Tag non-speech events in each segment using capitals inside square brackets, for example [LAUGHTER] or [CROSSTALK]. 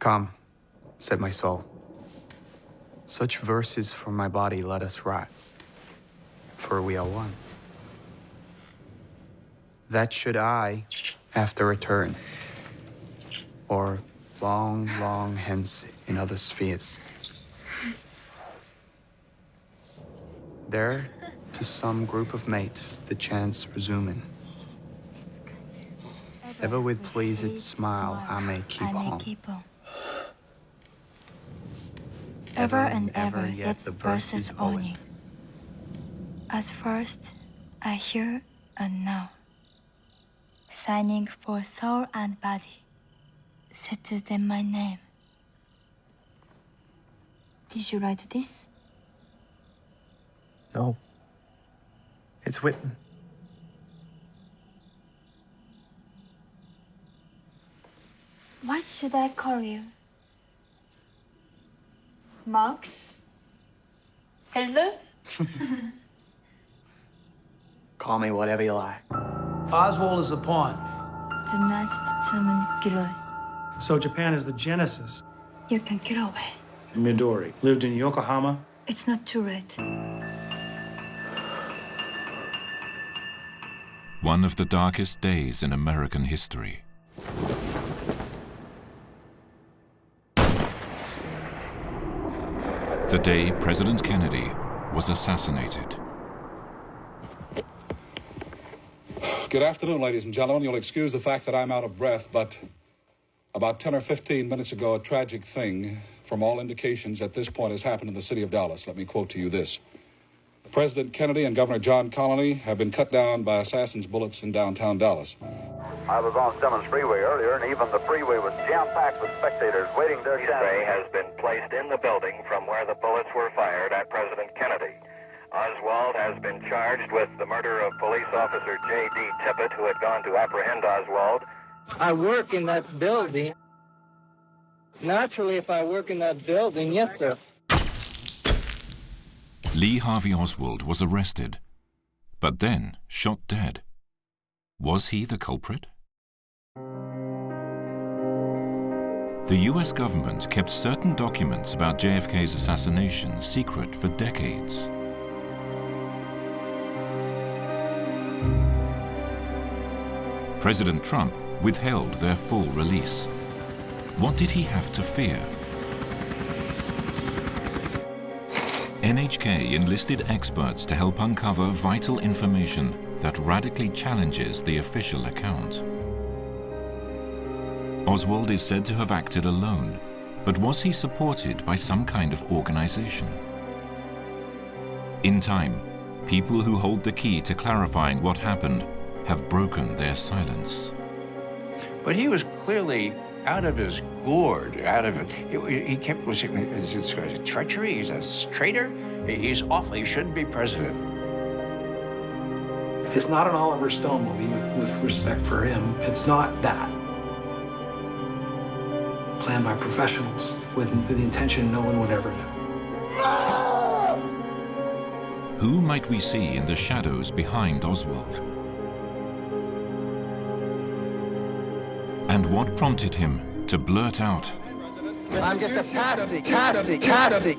Come, said my soul. Such verses for my body let us write, for we are one. That should I, after return, or long, long hence in other spheres. There, to some group of mates, the chance resuming. Ever with pleased smile I may keep I may on. keep on. Ever and ever, yet the verse is owning. As first, I hear and now. Signing for soul and body, set to them my name. Did you write this? No. It's Whitman. What should I call you? Max? Hello? [LAUGHS] call me whatever you like. Oswald is the pawn. The Nazi determined So Japan is the genesis. You can get away. Midori lived in Yokohama. It's not too late. One of the darkest days in American history. The day President Kennedy was assassinated. Good afternoon, ladies and gentlemen. You'll excuse the fact that I'm out of breath, but about 10 or 15 minutes ago, a tragic thing, from all indications at this point, has happened in the city of Dallas. Let me quote to you this. President Kennedy and Governor John Connally have been cut down by assassins' bullets in downtown Dallas. I was on Stemmons Freeway earlier, and even the freeway was jam-packed with spectators waiting their Spray has been placed in the building from where the bullets were fired at President Kennedy. Oswald has been charged with the murder of police officer J.D. Tippit, who had gone to apprehend Oswald. I work in that building. Naturally, if I work in that building, yes, sir. Lee Harvey Oswald was arrested, but then shot dead. Was he the culprit? The US government kept certain documents about JFK's assassination secret for decades. President Trump withheld their full release. What did he have to fear? NHK enlisted experts to help uncover vital information that radically challenges the official account. Oswald is said to have acted alone, but was he supported by some kind of organization? In time, people who hold the key to clarifying what happened have broken their silence. But he was clearly out of his gourd, out of it. He, he kept was it, is it treachery? He's a traitor. He's awful. He shouldn't be president. It's not an Oliver Stone movie with, with respect for him. It's not that. Planned by professionals with, with the intention no one would ever know. Who might we see in the shadows behind Oswald? And what prompted him to blurt out, I'm just a patsy, patsy, patsy.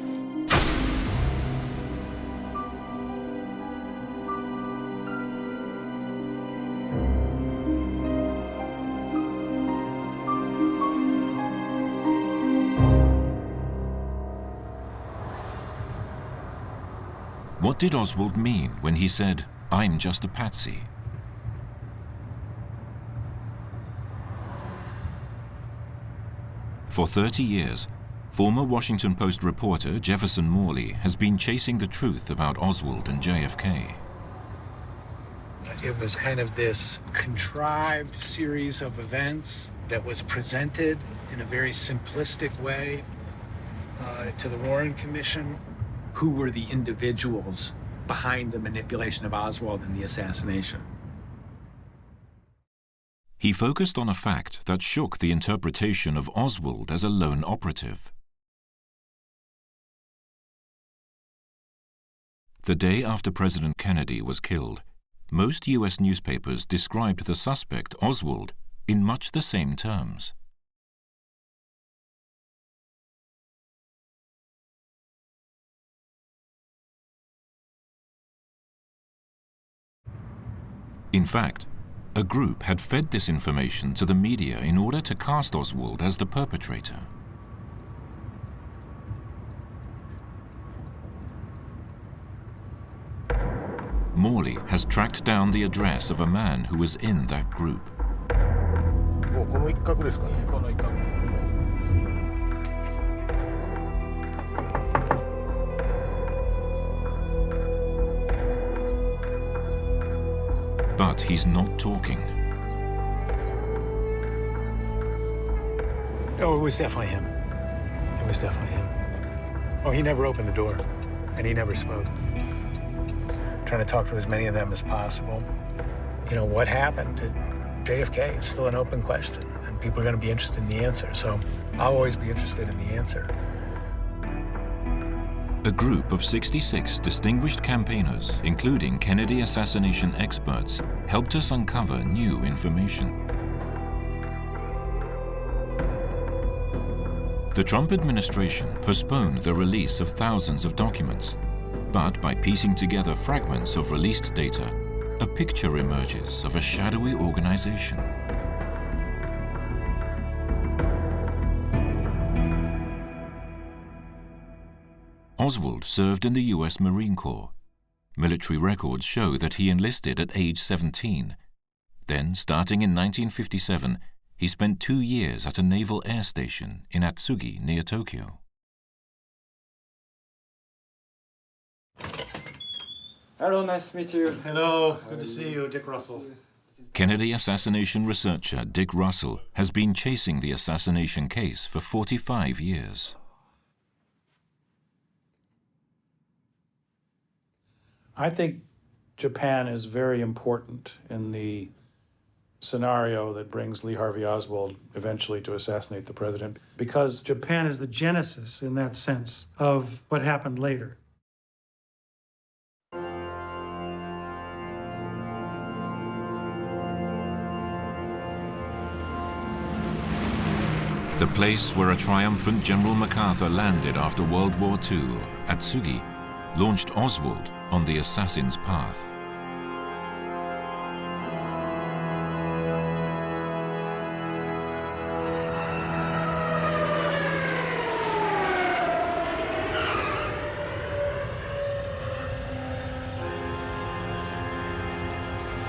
what did Oswald mean when he said, I'm just a patsy? For 30 years, former Washington Post reporter Jefferson Morley has been chasing the truth about Oswald and JFK. It was kind of this contrived series of events that was presented in a very simplistic way uh, to the Warren Commission. Who were the individuals behind the manipulation of Oswald and the assassination? He focused on a fact that shook the interpretation of Oswald as a lone operative. The day after President Kennedy was killed, most U.S. newspapers described the suspect, Oswald, in much the same terms. In fact, a group had fed this information to the media in order to cast Oswald as the perpetrator. Morley has tracked down the address of a man who was in that group. But he's not talking. Oh, it was definitely him. It was definitely him. Oh, he never opened the door, and he never spoke. Trying to talk to as many of them as possible. You know, what happened to JFK is still an open question, and people are going to be interested in the answer. So I'll always be interested in the answer. A group of 66 distinguished campaigners, including Kennedy assassination experts, helped us uncover new information. The Trump administration postponed the release of thousands of documents, but by piecing together fragments of released data, a picture emerges of a shadowy organization. Oswald served in the U.S. Marine Corps. Military records show that he enlisted at age 17. Then, starting in 1957, he spent two years at a naval air station in Atsugi near Tokyo. Hello, nice to meet you. Hello, good to see you, Dick Russell. Kennedy assassination researcher Dick Russell has been chasing the assassination case for 45 years. I think Japan is very important in the scenario that brings Lee Harvey Oswald eventually to assassinate the president because Japan is the genesis in that sense of what happened later. The place where a triumphant General MacArthur landed after World War II, at Atsugi, launched Oswald on the assassin's path.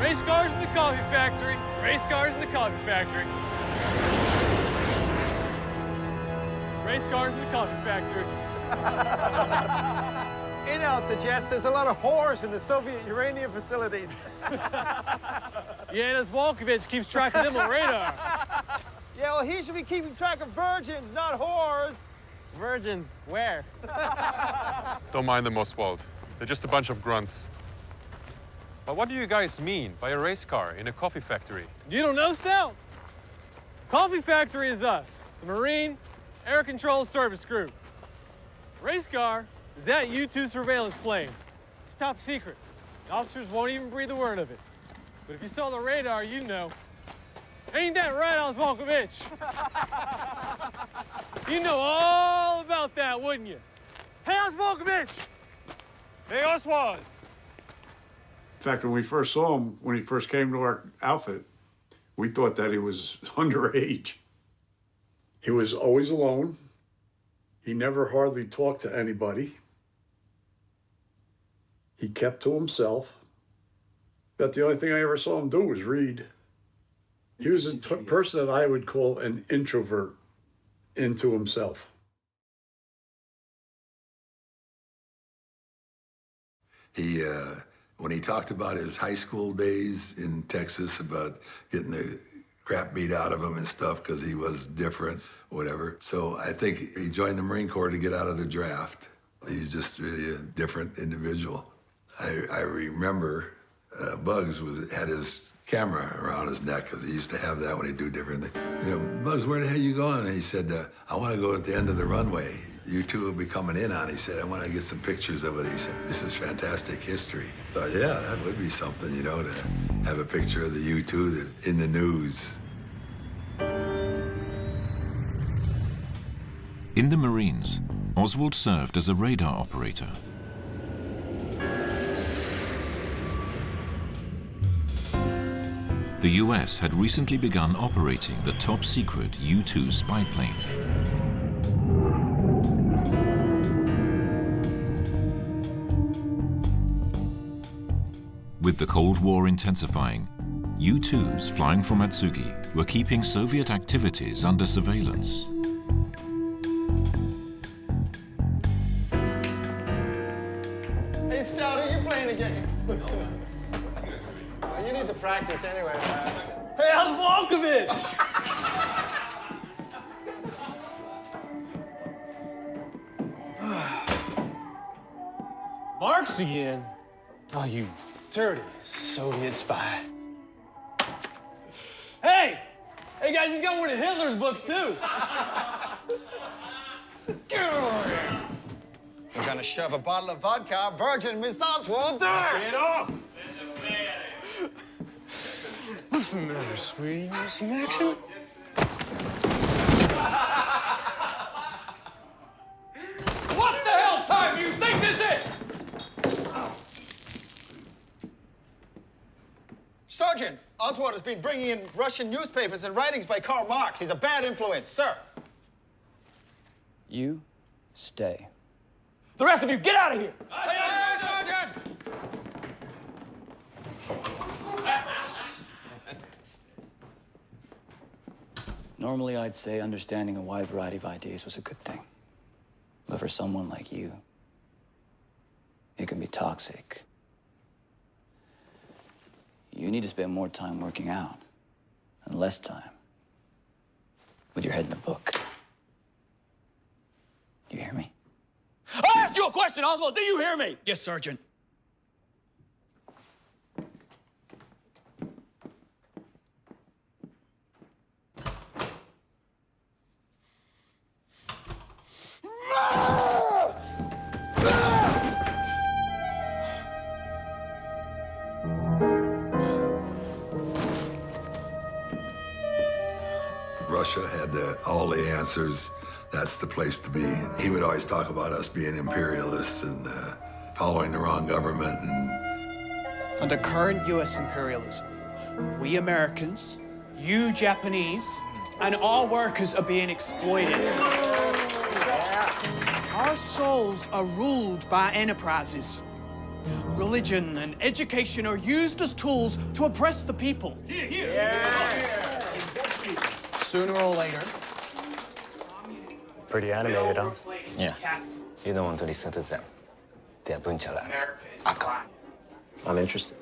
Race cars in the coffee factory. Race cars in the coffee factory. Race cars in the coffee factory. [LAUGHS] Intel suggests there's a lot of whores in the Soviet uranium facilities. [LAUGHS] Yeah, this Volkovich keeps track of them on radar. [LAUGHS] Yeah, well, he should be keeping track of virgins, not whores. Virgins, where? [LAUGHS] Don't mind them, Oswald. They're just a bunch of grunts. But what do you guys mean by a race car in a coffee factory? You don't know, Stout? Coffee factory is us, the Marine Air Control Service Group. Race car is that U-2 surveillance plane. It's top secret. The officers won't even breathe a word of it. But if you saw the radar, you know. Ain't that right, Oswalkovich? [LAUGHS] you know all about that, wouldn't you? Hey, Oswalkovich! Hey, Oswald! In fact, when we first saw him, when he first came to our outfit, we thought that he was [LAUGHS] underage. He was always alone. He never hardly talked to anybody. He kept to himself. But the only thing I ever saw him do was read. He was a t- person that I would call an introvert into himself. He, uh, when he talked about his high school days in Texas, about getting the crap beat out of him and stuff because he was different, whatever. So I think he joined the Marine Corps to get out of the draft. He's just really a different individual. I, I remember uh, Bugs was, had his camera around his neck because he used to have that when he'd do different things. You know, Bugs, where the hell are you going? And he said, uh, I want to go at the end of the runway. you two will be coming in on. He said, I want to get some pictures of it. He said, this is fantastic history. I thought, yeah, that would be something, you know, to have a picture of the U-2 that, in the news. In the Marines, Oswald served as a radar operator. The US had recently begun operating the top-secret U-2 spy plane. With the Cold War intensifying, U-2s flying from Atsugi were keeping Soviet activities under surveillance. Practice anyway, man. Hey, how's Volkovich? [SIGHS] Marx again? Oh, you dirty Soviet spy. Hey! Hey, guys, he's got one of Hitler's books, too. [LAUGHS] Get over here. We're gonna shove a bottle of vodka, Virgin Miss Oswald, do it! Get off! What's the matter, sweetie? You want some action? What the hell time do you think this is? Sergeant, Oswald has been bringing in Russian newspapers and writings by Karl Marx. He's a bad influence, sir. You stay. The rest of you, get out of here! Normally, I'd say understanding a wide variety of ideas was a good thing. But for someone like you, it can be toxic. You need to spend more time working out and less time with your head in a book. Do you hear me? I asked you a question, Oswald. Do you hear me? Yes, Sergeant. Russia had the, all the answers. That's the place to be. He would always talk about us being imperialists and uh, following the wrong government. And Under current U.S. imperialism, we Americans, you Japanese, and our workers are being exploited. Our souls are ruled by enterprises. Religion and education are used as tools to oppress the people. Sooner or later, Pretty animated, huh? Yeah. You don't want to listen to them. They are bunch of lads. Aka. I'm interested.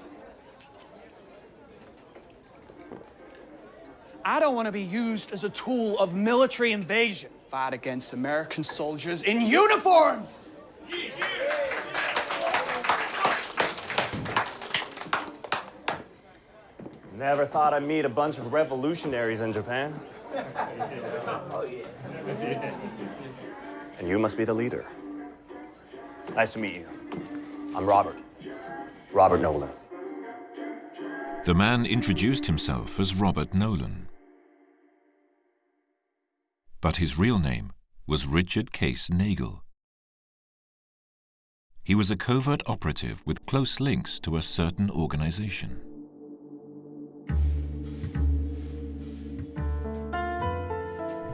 I don't want to be used as a tool of military invasion. Fight against American soldiers in uniforms! Never thought I'd meet a bunch of revolutionaries in Japan. [LAUGHS] Oh, and you must be the leader. Nice to meet you. I'm Robert. Robert Nolan. The man introduced himself as Robert Nolan. But his real name was Richard Case Nagell. He was a covert operative with close links to a certain organization.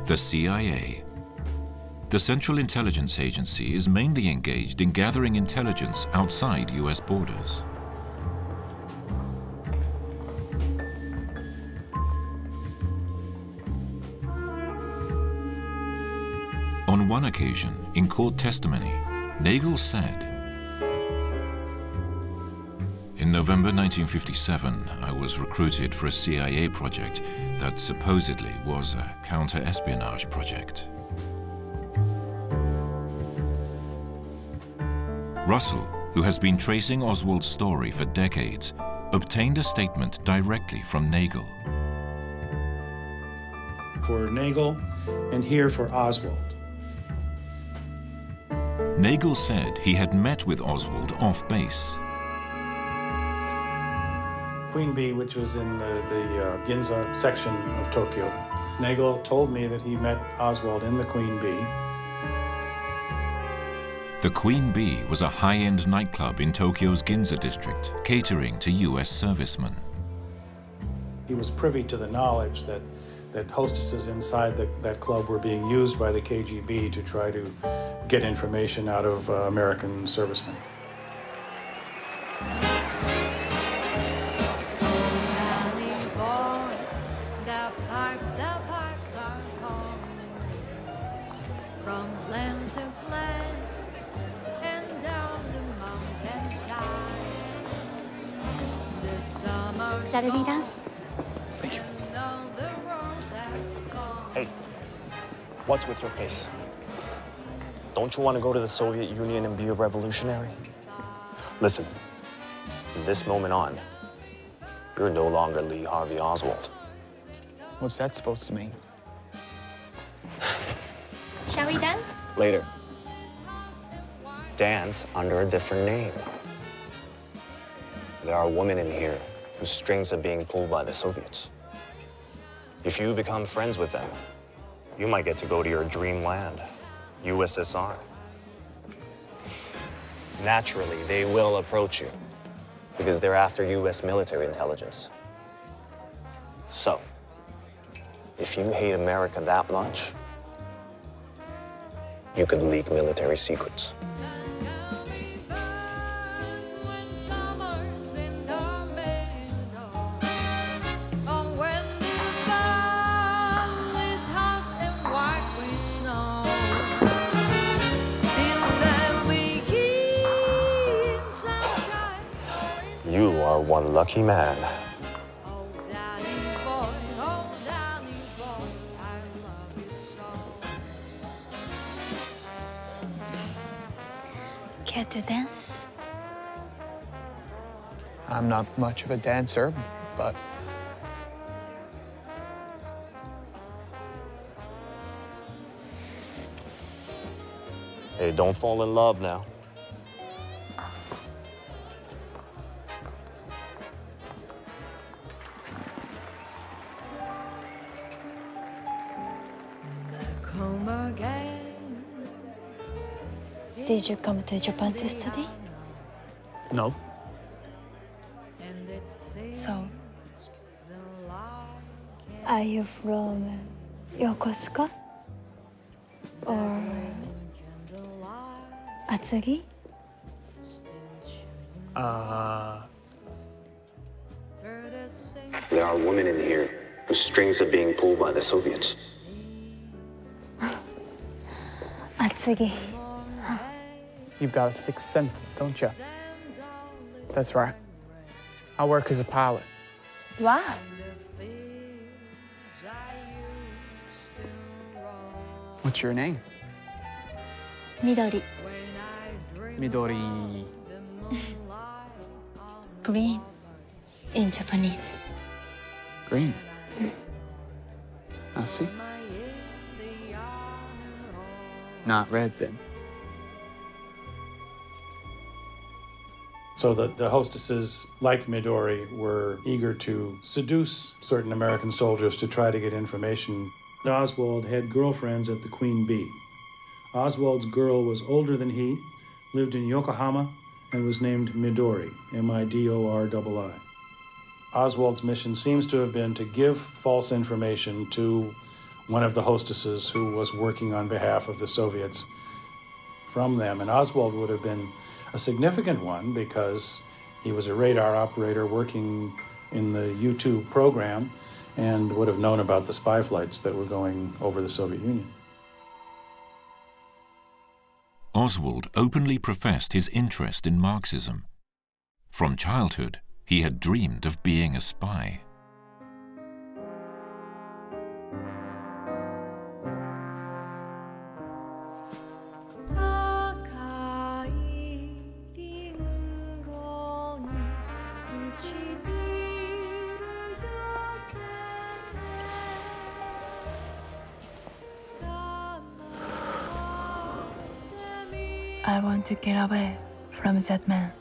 The CIA. The Central Intelligence Agency is mainly engaged in gathering intelligence outside US borders. On one occasion, in court testimony, Nagell said, November 1957, I was recruited for a CIA project that supposedly was a counter-espionage project. Russell, who has been tracing Oswald's story for decades, obtained a statement directly from Nagell. For Nagell and here for Oswald. Nagell said he had met with Oswald off base. Queen Bee, which was in the, the uh, Ginza section of Tokyo. Nagell told me that he met Oswald in the Queen Bee. The Queen Bee was a high-end nightclub in Tokyo's Ginza district, catering to U.S. servicemen. He was privy to the knowledge that, that hostesses inside the, that club were being used by the KGB to try to get information out of uh, American servicemen. Shall we dance? Thank you. Hey, what's with your face? Don't you want to go to the Soviet Union and be a revolutionary? Listen, from this moment on, you're no longer Lee Harvey Oswald. What's that supposed to mean? Shall we dance? Later. Dance under a different name. There are women in here whose strings are being pulled by the Soviets. If you become friends with them, you might get to go to your dreamland, USSR. Naturally, they will approach you because they're after US military intelligence. So, if you hate America that much, you could leak military secrets. One lucky man. Care to dance? I'm not much of a dancer, but Hey, don't fall in love now. Did you come to Japan to study? no. So, are you from Yokosuka? Or Atsugi? Uh, There are women in here whose strings are being pulled by the Soviets. [LAUGHS] Atsugi. You've got a sixth sense, don't you? That's right. I work as a pilot. Wow. What's your name? Midori. Midori. [LAUGHS] Green. In Japanese. Green. I see. Not red, then. So the, the hostesses, like Midori, were eager to seduce certain American soldiers to try to get information. Oswald had girlfriends at the Queen Bee. Oswald's girl was older than he, lived in Yokohama, and was named Midori, M I D O R I. Oswald's mission seems to have been to give false information to one of the hostesses who was working on behalf of the Soviets from them. And Oswald would have been a significant one because he was a radar operator working in the U 2 program and would have known about the spy flights that were going over the Soviet Union. Oswald openly professed his interest in Marxism. From childhood, he had dreamed of being a spy. To get away from that man.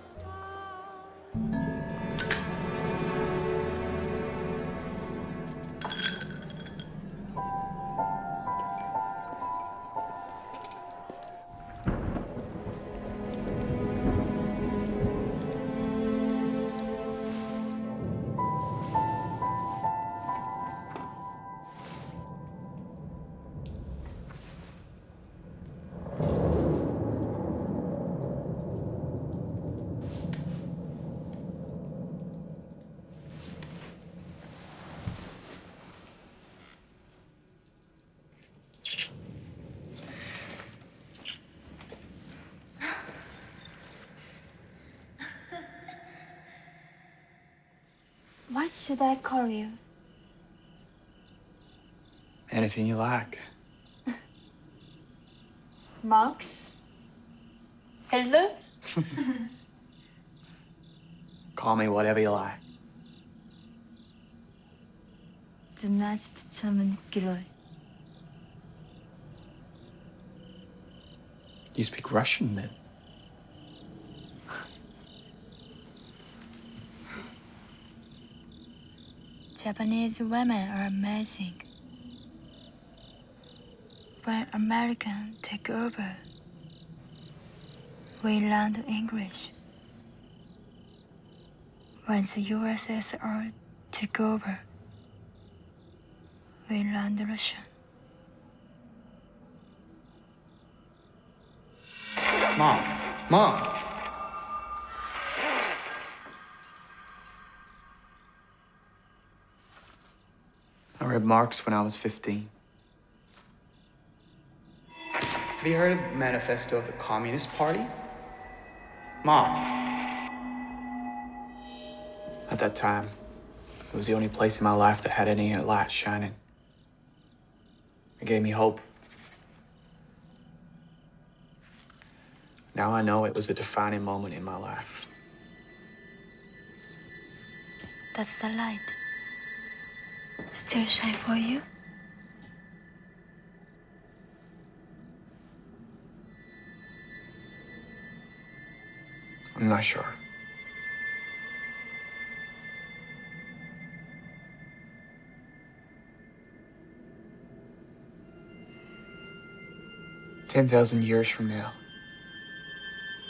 What should I call you? Anything you like. [LAUGHS] Max? Hello? [LAUGHS] call me whatever you like. You speak Russian then? Japanese women are amazing. When Americans take over, we learn English. When the USSR took over, we learned Russian. Mom. Mom. Marx when I was 15. Have you heard of Manifesto of the Communist Party? Mom. At that time, it was the only place in my life that had any light shining. It gave me hope. Now I know it was a defining moment in my life. That's the light. Still shine for you? I'm not sure. Ten thousand years from now,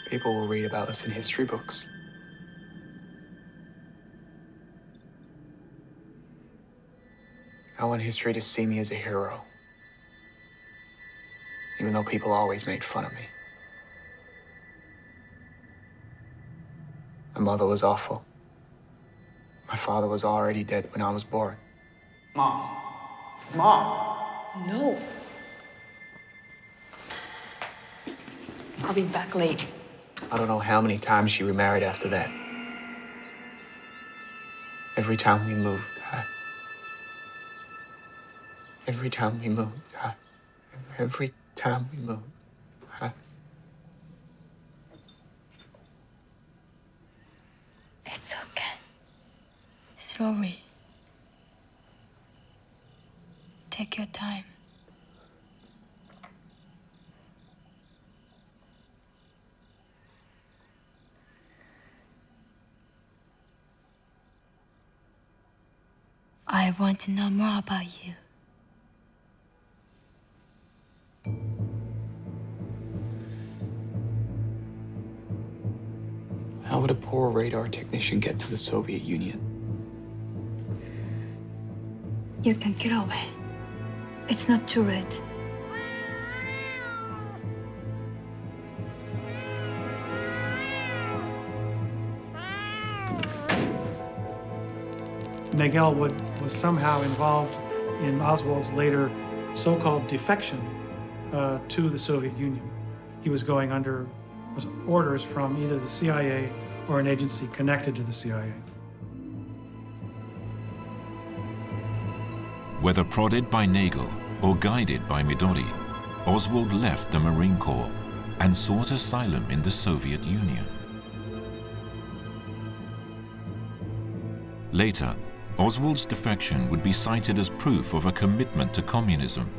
people will read about us in history books. I want history to see me as a hero, even though people always made fun of me. My mother was awful. My father was already dead when I was born. Mom. Mom. No. I'll be back late. I don't know how many times she remarried after that. Every time we moved, I... Every time we moved, I... Every time we moved, I... It's okay. Slowly. Take your time. I want to know more about you. Radar technician get to the Soviet Union? You can get away. It's not too late. Nagell would, was somehow involved in Oswald's later so-called defection uh, to the Soviet Union. He was going under was orders from either the CIA or an agency connected to the CIA. Whether prodded by Nagell or guided by Midori, Oswald left the Marine Corps and sought asylum in the Soviet Union. Later, Oswald's defection would be cited as proof of a commitment to communism,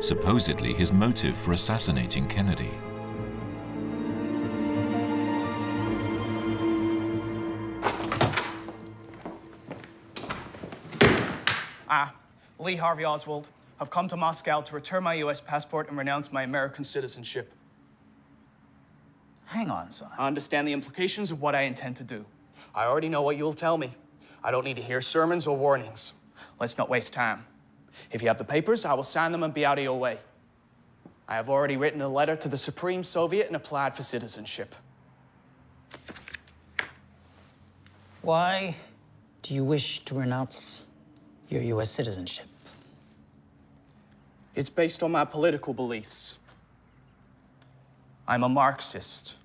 supposedly his motive for assassinating Kennedy. I, Lee Harvey Oswald, have come to Moscow to return my U.S. passport and renounce my American citizenship. Hang on, son. I understand the implications of what I intend to do. I already know what you'll tell me. I don't need to hear sermons or warnings. Let's not waste time. If you have the papers, I will sign them and be out of your way. I have already written a letter to the Supreme Soviet and applied for citizenship. Why do you wish to renounce your U.S. citizenship? It's based on my political beliefs. I'm a Marxist.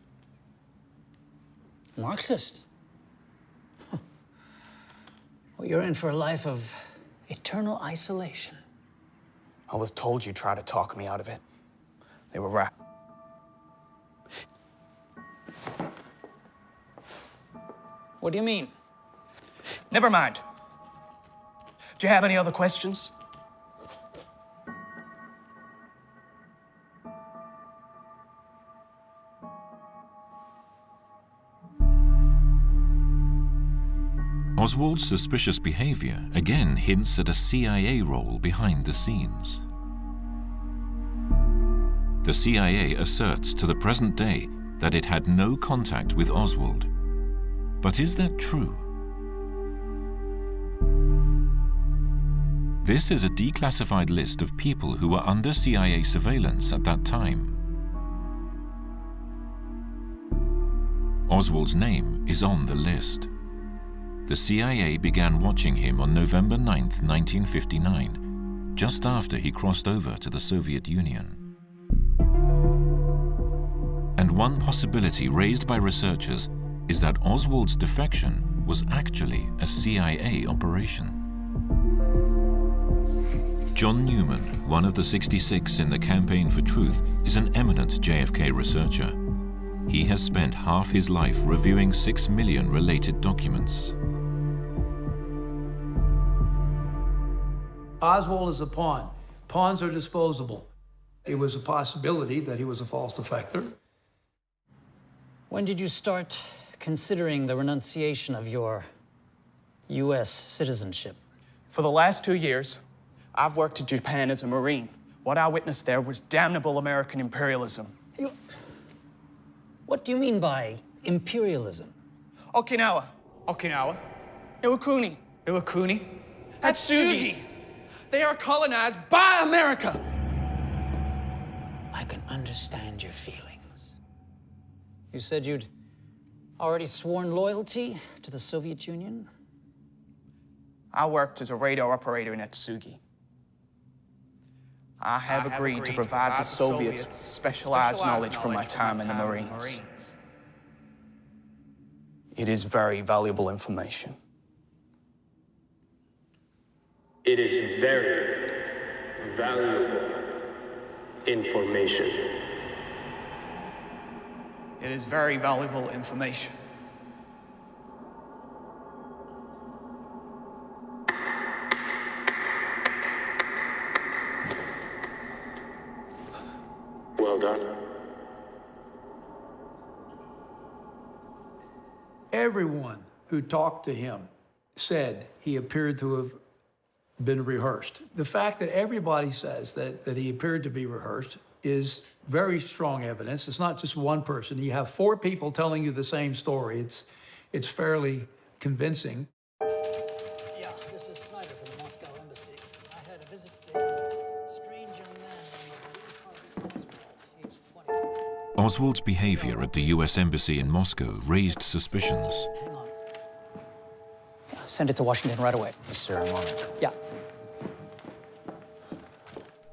Marxist? Well, you're in for a life of eternal isolation. I was told you'd try to talk me out of it. They were right. What do you mean? Never mind. Do you have any other questions? Oswald's suspicious behavior again hints at a CIA role behind the scenes. The CIA asserts to the present day that it had no contact with Oswald. But is that true? This is a declassified list of people who were under CIA surveillance at that time. Oswald's name is on the list. The CIA began watching him on November 9, 1959, just after he crossed over to the Soviet Union. And one possibility raised by researchers is that Oswald's defection was actually a CIA operation. John Newman, one of the 66 in the Campaign for Truth, is an eminent JFK researcher. He has spent half his life reviewing six million related documents. Oswald is a pawn. Pawns are disposable. It was a possibility that he was a false defector. When did you start considering the renunciation of your U.S. citizenship? For the last two years, I've worked in Japan as a Marine. What I witnessed there was damnable American imperialism. You... What do you mean by imperialism? Okinawa, Okinawa, Iwakuni, Iwakuni, Atsugi. They are colonized by America. I can understand your feelings. You said you'd already sworn loyalty to the Soviet Union? I worked as a radar operator in Atsugi. I have, I have agreed, agreed, to provide, provide the Soviets, Soviets specialized, specialized knowledge from my time, in the Marines. Marines. It is very valuable information. It is very valuable information. It is very valuable information. Everyone who talked to him said he appeared to have been rehearsed. The fact that everybody says that, that he appeared to be rehearsed is very strong evidence. It's not just one person. You have four people telling you the same story. It's, it's fairly convincing. Oswald's behavior at the U.S. Embassy in Moscow raised suspicions. Hang on. Send it to Washington right away. Yes, sir, I'm on it. Yeah.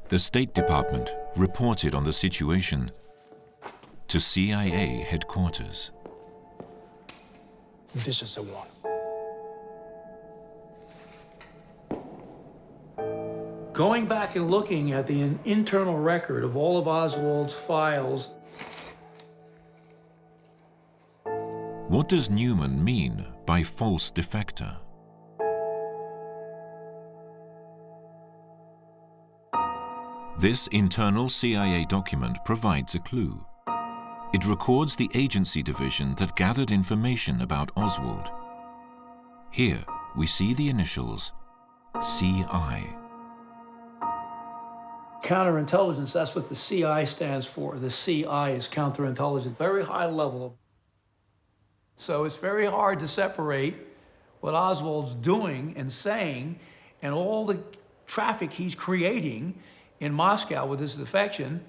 The State Department reported on the situation to CIA headquarters. This is the one. Going back and looking at the internal record of all of Oswald's files. What does Newman mean by false defector? This internal CIA document provides a clue. It records the agency division that gathered information about Oswald. Here, we see the initials CI. Counterintelligence, that's what the CI stands for. The CI is counterintelligence, very high level. So it's very hard to separate what Oswald's doing and saying and all the traffic he's creating in Moscow with his defection,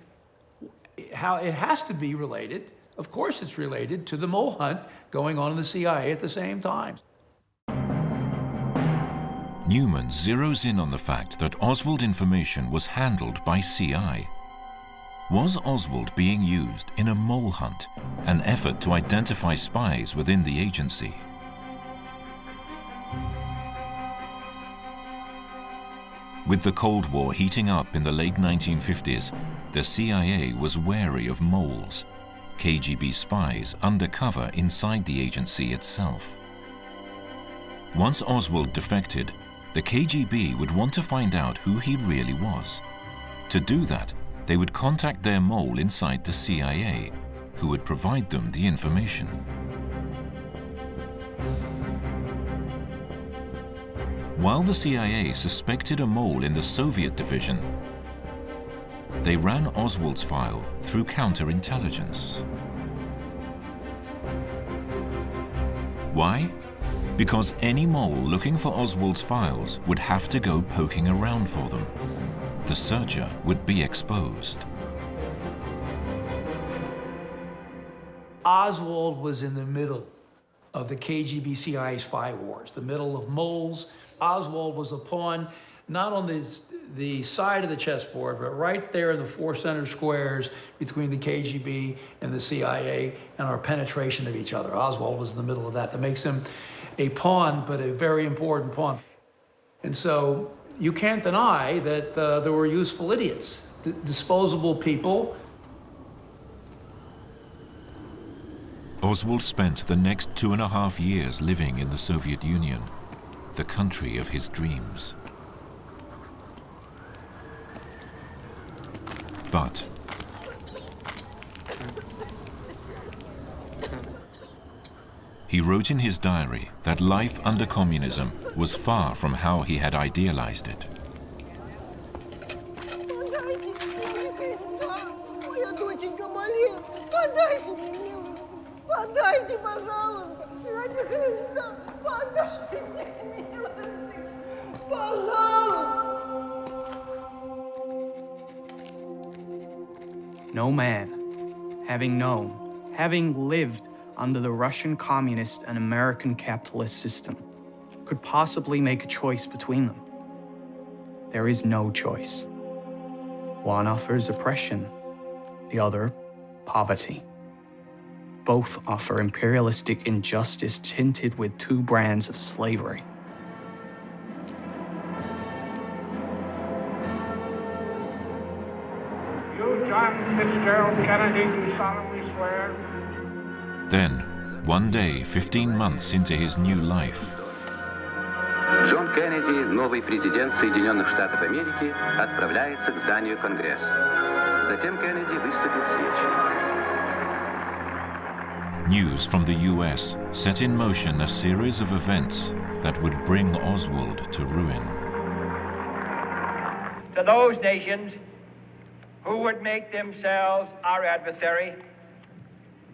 how it has to be related, of course it's related, to the mole hunt going on in the CIA at the same time. Newman zeroes in on the fact that Oswald information was handled by CI. Was Oswald being used in a mole hunt, an effort to identify spies within the agency? With the Cold War heating up in the late 1950s, the CIA was wary of moles, KGB spies undercover inside the agency itself. Once Oswald defected, the KGB would want to find out who he really was. To do that, they would contact their mole inside the CIA, who would provide them the information. While the CIA suspected a mole in the Soviet division, they ran Oswald's file through counterintelligence. Why? Because any mole looking for Oswald's files would have to go poking around for them. The searcher would be exposed. Oswald was in the middle of the KGB CIA spy wars, the middle of moles. Oswald was a pawn, not on this, the side of the chessboard, but right there in the four center squares between the KGB and the CIA and our penetration of each other. Oswald was in the middle of that. That makes him a pawn, but a very important pawn. And so you can't deny that uh, there were useful idiots, disposable people. Oswald spent the next two and a half years living in the Soviet Union, the country of his dreams. But He wrote in his diary that life under communism was far from how he had idealized it. No man, having known, having lived under the Russian communist and American capitalist system could possibly make a choice between them. There is no choice. One offers oppression, the other, poverty. Both offer imperialistic injustice tinted with two brands of slavery. You, John Fitzgerald Kennedy, do solemnly swear then, one day, 15 months into his new life, Джон Кеннеди, новый президент Соединенных Штатов Америки, отправляется к зданию Конгресса. Затем Кеннеди выступил с речью. News from the US set in motion a series of events that would bring Oswald to ruin. To those nations who would make themselves our adversary,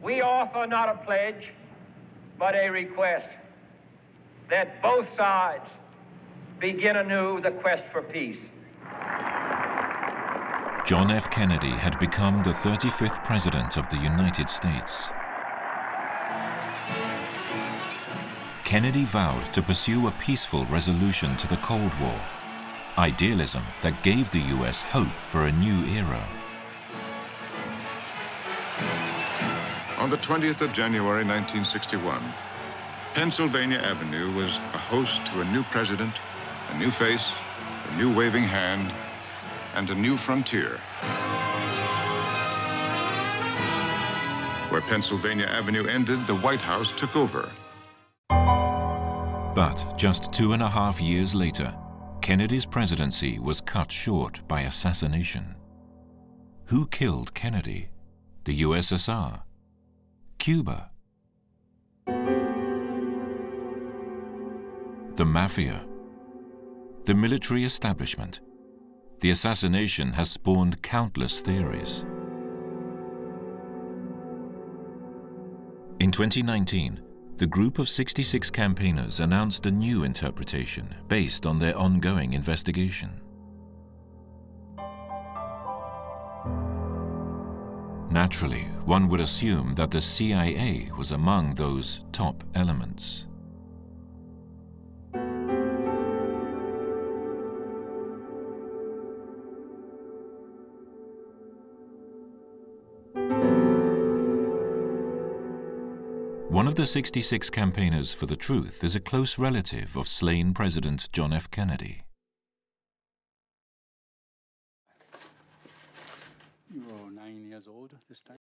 we offer not a pledge, but a request that both sides begin anew the quest for peace. John F. Kennedy had become the 35th President of the United States. Kennedy vowed to pursue a peaceful resolution to the Cold War, idealism that gave the U.S. hope for a new era. On the 20th of January 1961, Pennsylvania Avenue was a host to a new president, a new face, a new waving hand, and a new frontier. Where Pennsylvania Avenue ended, the White House took over. But just two and a half years later, Kennedy's presidency was cut short by assassination. Who killed Kennedy? The USSR? Cuba. The Mafia. the military establishment. The assassination has spawned countless theories. In 2019, the group of 66 campaigners announced a new interpretation based on their ongoing investigation. Naturally, one would assume that the CIA was among those top elements. One of the 66 campaigners for the truth is a close relative of slain President John F. Kennedy. This time?